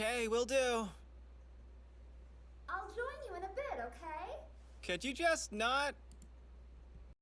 Okay, will do. I'll join you in a bit, okay? Could you just not